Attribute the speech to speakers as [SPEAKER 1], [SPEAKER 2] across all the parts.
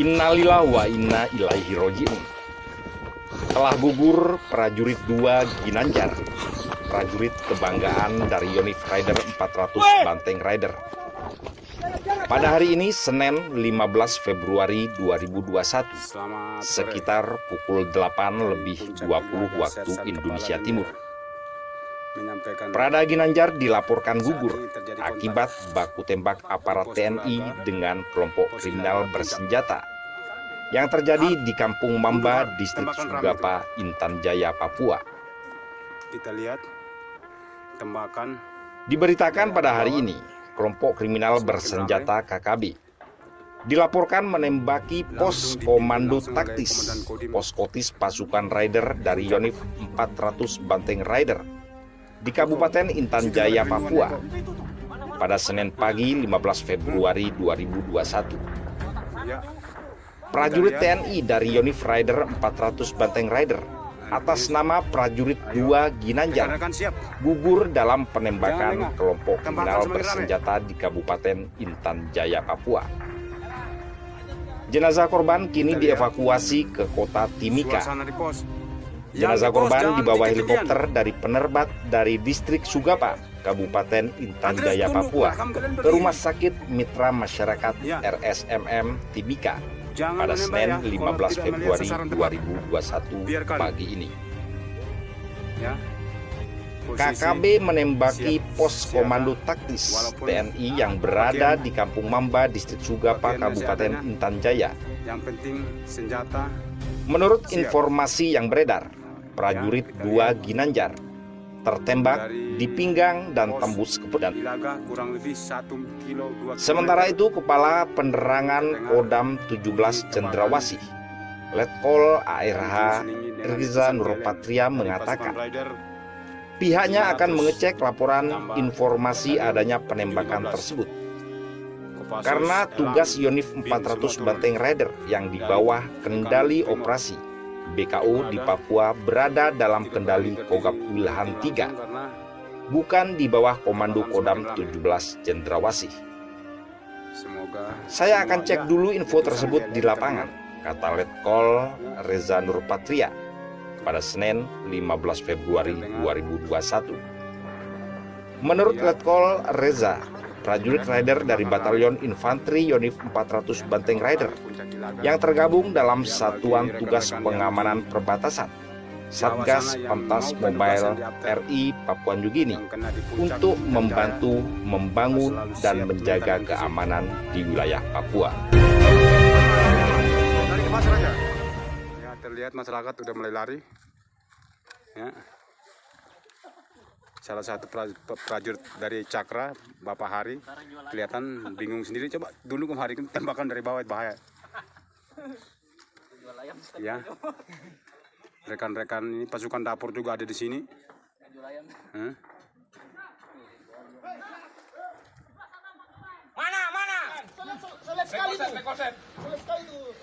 [SPEAKER 1] Innalillah wa inna ilaihi roji'un. Telah gugur prajurit 2 Ginanjar, prajurit kebanggaan dari Yonif Rider 400 Banteng Rider. Pada hari ini, Senin 15 Februari 2021, sekitar pukul 8 lebih 20 waktu Indonesia Timur. Prada Ginanjar dilaporkan gugur akibat baku tembak aparat TNI dengan kelompok kriminal bersenjata. Yang terjadi di Kampung Mamba, Distrik Sugapa, Intan Jaya, Papua.
[SPEAKER 2] Kita lihat tembakan.
[SPEAKER 1] Diberitakan pada hari ini, kelompok kriminal bersenjata KKB dilaporkan menembaki pos komando taktis pos kotis pasukan rider dari Yonif 400 Banteng Rider di Kabupaten Intan Jaya, Papua pada Senin pagi 15 Februari 2021. Prajurit TNI dari Yonif Rider 400 Banteng Rider atas nama prajurit 2 Ginanjar gugur dalam penembakan kelompok kriminal bersenjata di Kabupaten Intan Jaya, Papua. Jenazah korban kini dievakuasi ke kota Timika. Jenazah korban dibawa helikopter dari penerbat dari distrik Sugapa, Kabupaten Intan Jaya, Papua, ke Rumah Sakit Mitra Masyarakat RSMM Timika pada Senin 15 Februari 2021 pagi ini. KKB menembaki pos komando taktis TNI yang berada di Kampung Mamba, Distrik Sugapa, Kabupaten Intan Jaya. Menurut informasi yang beredar, prajurit dua Ginanjar tertembak di pinggang dan tembus ke pedang. Sementara itu, Kepala Penerangan Kodam 17 Cendrawasih, Letkol ARH Riza Nurpatria mengatakan, pihaknya akan mengecek laporan informasi adanya penembakan tersebut. Karena tugas Yonif 400 Banteng Rider yang di bawah kendali operasi BKU di Papua berada dalam kendali Kogab Wilhan 3, bukan di bawah Komando Kodam 17 Cendrawasih. Saya akan cek dulu info tersebut di lapangan, kata Letkol Reza Nurpatria pada Senin 15 Februari 2021. Menurut Letkol Reza, prajurit rider dari Batalion Infanteri Yonif 400 Banteng Rider yang tergabung dalam Satuan Tugas Pengamanan Perbatasan Satgas Pantas Mobile RI Papua Nugini untuk membantu membangun dan menjaga keamanan di wilayah Papua.
[SPEAKER 2] Terlihat masyarakat sudah mulai lari. Ya salah satu prajurit dari Cakra, Bapak Hari, kelihatan bingung sendiri. Coba dulu ke Hari tembakan dari bawah bahaya. Ya, rekan-rekan ini pasukan dapur juga ada di sini. Huh?
[SPEAKER 3] Mana, mana? Sulit sekali tuh. Sulit sekali tuh.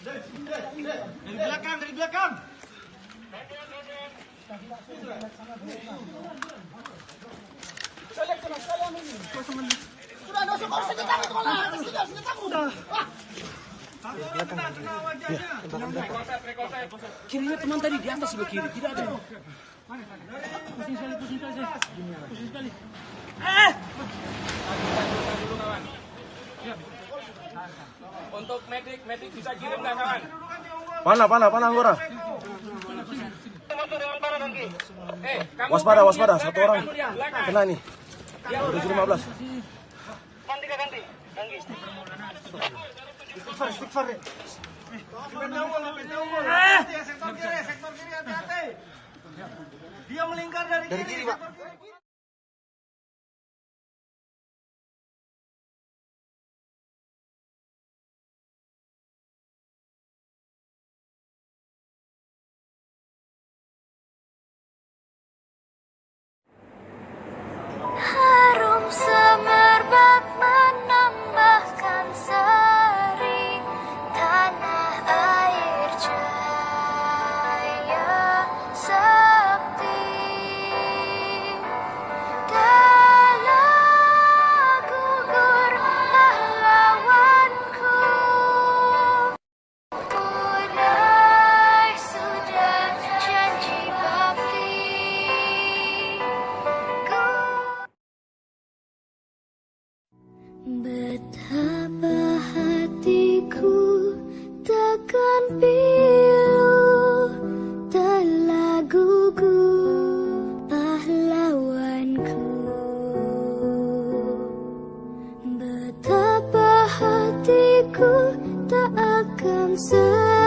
[SPEAKER 3] Dari belakang, dari belakang.
[SPEAKER 4] Kirinya teman tadi di atas sebelah kiri, tidak ada.
[SPEAKER 3] Pusing sekali, pusing sekali. Pusing sekali. Eh!
[SPEAKER 5] Untuk medik, medik bisa kirim nggak kawan?
[SPEAKER 6] Pana, pana, pana Anggora. Waspada, waspada, satu orang kena nih. 715.
[SPEAKER 3] Ganti, ganti. Ganti. Istighfar. Dia melingkar dari kiri. Pak.
[SPEAKER 7] Betapa hatiku takkan pilu telah gugur pahlawanku. Betapa hatiku tak akan selalu